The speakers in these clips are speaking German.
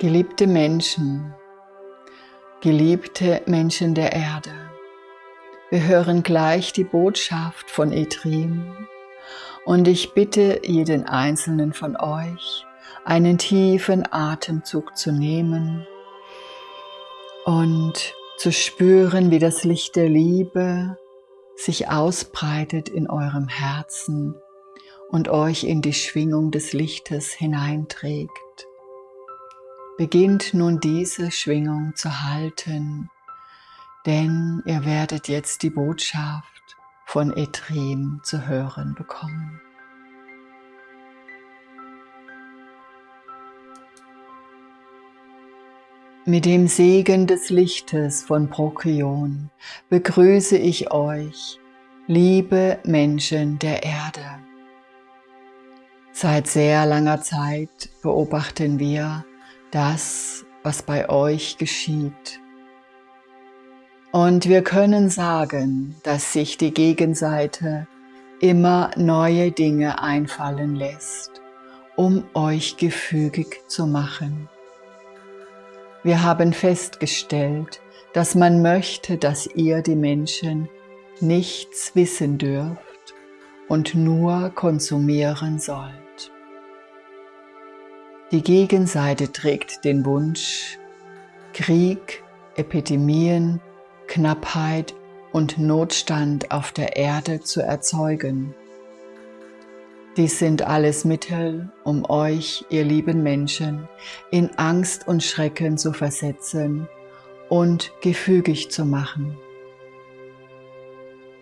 Geliebte Menschen, geliebte Menschen der Erde, wir hören gleich die Botschaft von Etrim und ich bitte jeden einzelnen von euch, einen tiefen Atemzug zu nehmen und zu spüren, wie das Licht der Liebe sich ausbreitet in eurem Herzen und euch in die Schwingung des Lichtes hineinträgt. Beginnt nun diese Schwingung zu halten, denn ihr werdet jetzt die Botschaft von Etrim zu hören bekommen. Mit dem Segen des Lichtes von Prokion begrüße ich euch, liebe Menschen der Erde. Seit sehr langer Zeit beobachten wir, das, was bei euch geschieht. Und wir können sagen, dass sich die Gegenseite immer neue Dinge einfallen lässt, um euch gefügig zu machen. Wir haben festgestellt, dass man möchte, dass ihr die Menschen nichts wissen dürft und nur konsumieren sollt. Die Gegenseite trägt den Wunsch, Krieg, Epidemien, Knappheit und Notstand auf der Erde zu erzeugen. Dies sind alles Mittel, um euch, ihr lieben Menschen, in Angst und Schrecken zu versetzen und gefügig zu machen.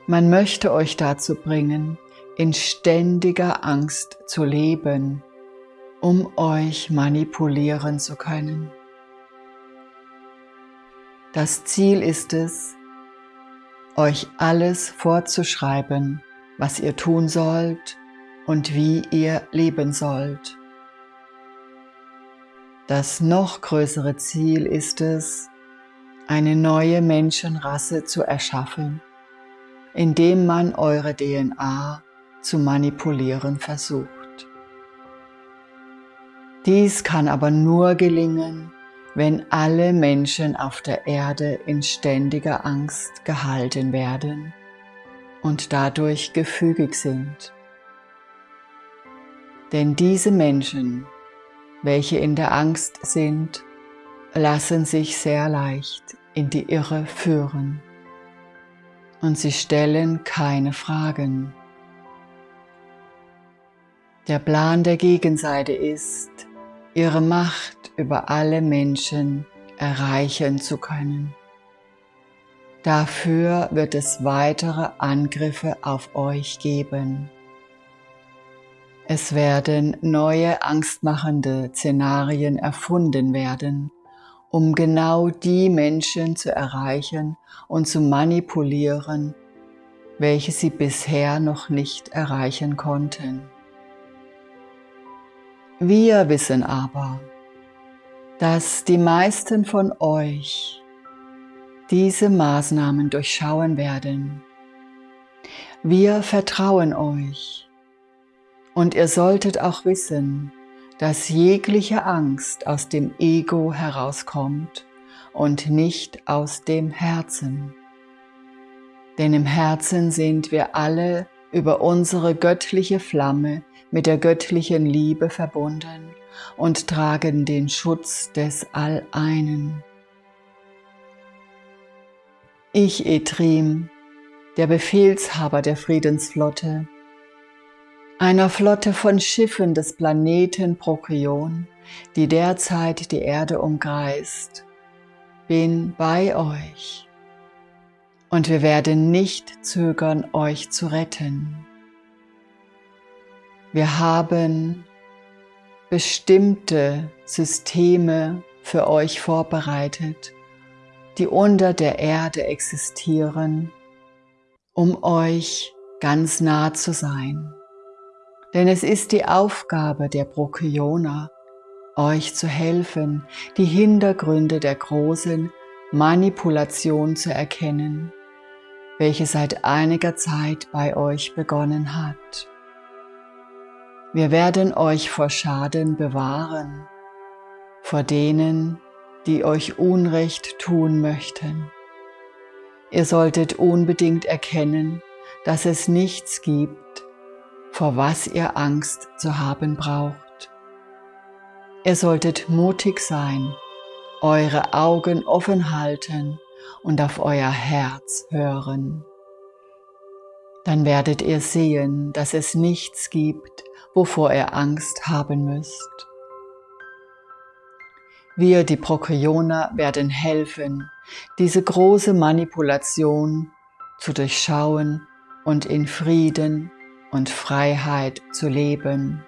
Man möchte euch dazu bringen, in ständiger Angst zu leben um euch manipulieren zu können. Das Ziel ist es, euch alles vorzuschreiben, was ihr tun sollt und wie ihr leben sollt. Das noch größere Ziel ist es, eine neue Menschenrasse zu erschaffen, indem man eure DNA zu manipulieren versucht. Dies kann aber nur gelingen, wenn alle Menschen auf der Erde in ständiger Angst gehalten werden und dadurch gefügig sind. Denn diese Menschen, welche in der Angst sind, lassen sich sehr leicht in die Irre führen und sie stellen keine Fragen. Der Plan der Gegenseite ist, ihre Macht über alle Menschen erreichen zu können. Dafür wird es weitere Angriffe auf euch geben. Es werden neue angstmachende Szenarien erfunden werden, um genau die Menschen zu erreichen und zu manipulieren, welche sie bisher noch nicht erreichen konnten. Wir wissen aber, dass die meisten von euch diese Maßnahmen durchschauen werden. Wir vertrauen euch und ihr solltet auch wissen, dass jegliche Angst aus dem Ego herauskommt und nicht aus dem Herzen. Denn im Herzen sind wir alle über unsere göttliche Flamme mit der göttlichen Liebe verbunden und tragen den Schutz des All-Einen. Ich, Etrim, der Befehlshaber der Friedensflotte, einer Flotte von Schiffen des Planeten Prokyon, die derzeit die Erde umkreist, bin bei euch und wir werden nicht zögern, euch zu retten. Wir haben bestimmte Systeme für euch vorbereitet, die unter der Erde existieren, um euch ganz nah zu sein. Denn es ist die Aufgabe der Prokyoner, euch zu helfen, die Hintergründe der großen Manipulation zu erkennen, welche seit einiger Zeit bei euch begonnen hat. Wir werden euch vor Schaden bewahren, vor denen, die euch Unrecht tun möchten. Ihr solltet unbedingt erkennen, dass es nichts gibt, vor was ihr Angst zu haben braucht. Ihr solltet mutig sein, eure Augen offen halten und auf euer Herz hören. Dann werdet ihr sehen, dass es nichts gibt, wovor ihr Angst haben müsst. Wir, die Prokyoner, werden helfen, diese große Manipulation zu durchschauen und in Frieden und Freiheit zu leben.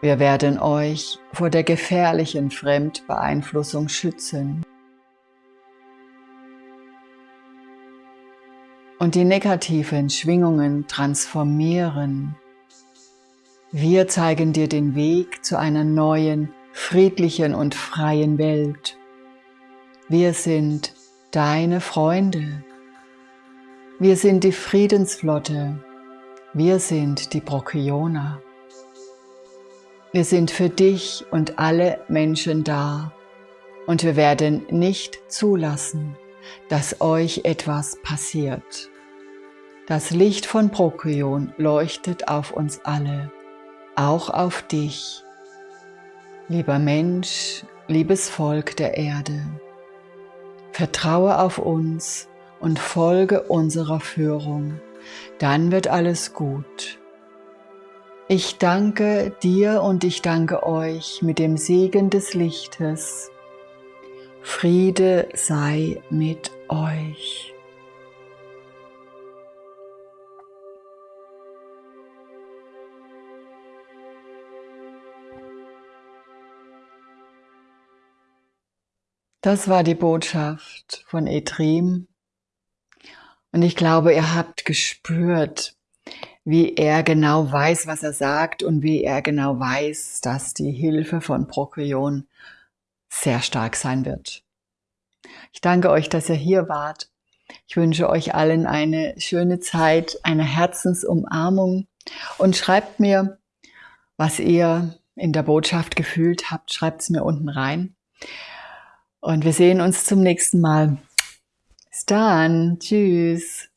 Wir werden euch vor der gefährlichen Fremdbeeinflussung schützen und die negativen Schwingungen transformieren. Wir zeigen dir den Weg zu einer neuen friedlichen und freien Welt. Wir sind deine Freunde. Wir sind die Friedensflotte. Wir sind die Brokioner. Wir sind für dich und alle Menschen da und wir werden nicht zulassen, dass euch etwas passiert. Das Licht von Prokion leuchtet auf uns alle, auch auf dich Lieber Mensch, liebes Volk der Erde, vertraue auf uns und folge unserer Führung, dann wird alles gut. Ich danke dir und ich danke euch mit dem Segen des Lichtes. Friede sei mit euch. Das war die Botschaft von Etrim. Und ich glaube, ihr habt gespürt, wie er genau weiß, was er sagt und wie er genau weiß, dass die Hilfe von Prokyon sehr stark sein wird. Ich danke euch, dass ihr hier wart. Ich wünsche euch allen eine schöne Zeit, eine Herzensumarmung und schreibt mir, was ihr in der Botschaft gefühlt habt. Schreibt es mir unten rein. Und wir sehen uns zum nächsten Mal. Bis dann. Tschüss.